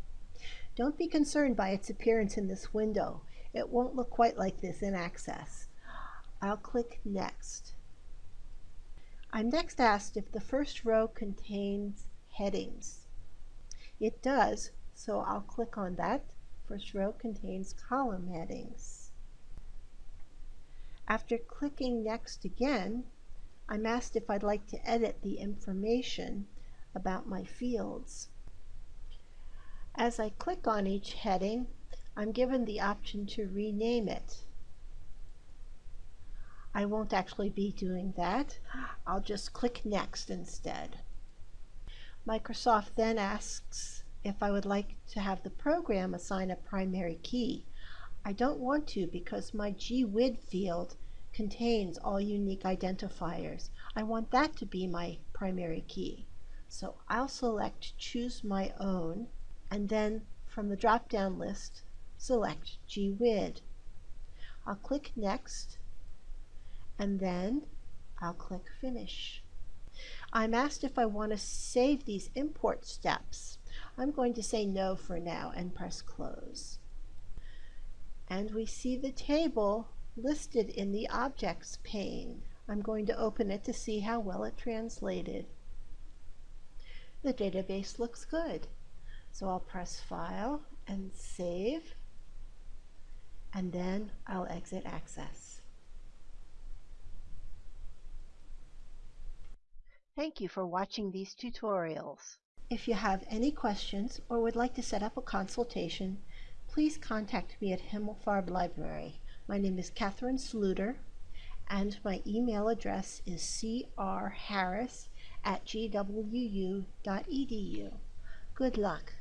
Don't be concerned by its appearance in this window. It won't look quite like this in Access. I'll click Next. I'm next asked if the first row contains headings. It does, so I'll click on that First row contains column headings. After clicking Next again, I'm asked if I'd like to edit the information about my fields. As I click on each heading, I'm given the option to rename it. I won't actually be doing that. I'll just click Next instead. Microsoft then asks if I would like to have the program assign a primary key. I don't want to because my GWID field contains all unique identifiers. I want that to be my primary key. So I'll select Choose My Own and then from the drop-down list select GWID. I'll click Next and then I'll click Finish. I'm asked if I want to save these import steps. I'm going to say no for now and press close. And we see the table listed in the objects pane. I'm going to open it to see how well it translated. The database looks good. So I'll press File and Save, and then I'll exit Access. Thank you for watching these tutorials. If you have any questions or would like to set up a consultation, please contact me at Himmelfarb Library. My name is Catherine Sluter, and my email address is crharris at gwu.edu. Good luck.